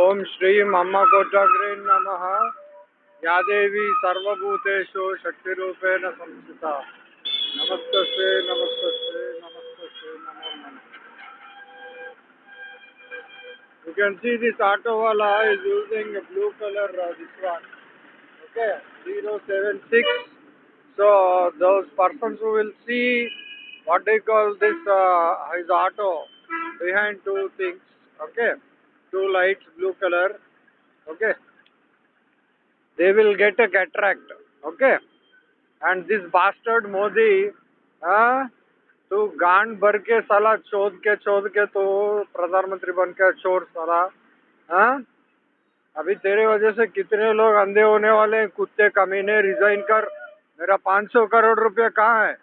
ओम श्री मम कोटाग्रेन नम। या देवी सर्वूतेषु शक्ति संस्था नमस्त नमस्त नमस्त you can see this auto वाला is using blue colour this one okay zero seven six so those person who will see what do call this auto behind two things okay? two lights blue color okay? They will get a cataract okay? And this bastard modi uh, तो गांड भर के साला चोद के चोद के तो प्रधानमंत्री बन के चोर साला हा? अभी तेरे वजह से कितने लोग अंधे होने वाले हैं? कुत्ते कमीने रिजाइन कर। मेरा 500 करोड़ रुपए कहाँ है?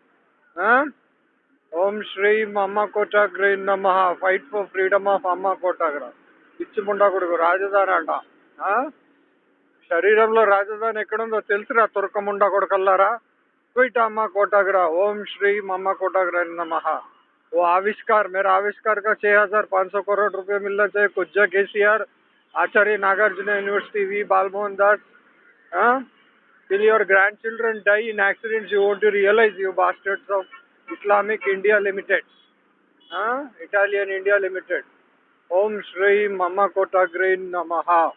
हाँ? ओम श्री अम्मा कोटाग्रे नमः। फाइट फॉर फ्रीडम ऑफ़ अम्मा कोटाग्रा పిచ్చి ముండా కొడుకు రాజధాని అంట ఆ? శరీరంలో రాజధాని ఎక్కడుందో తెలుసురా తురకముండా కొడుకల్లారా क्विट अम्मा कोटाग्रा ओम श्री मम्मा कोटाग्रा नमः वो आविष्कार मेरा आविष्कार का छह हजार पाँच सौ करोड़ रुपए मिलना चाहिए कुज्जा KCR Acharya Nagarjuna university V Balamohan Das till your grandchildren die in accidents you want to realize you bastards of islamic india limited huh? italian india limited Om Shri मम कोटाग्रे नमः।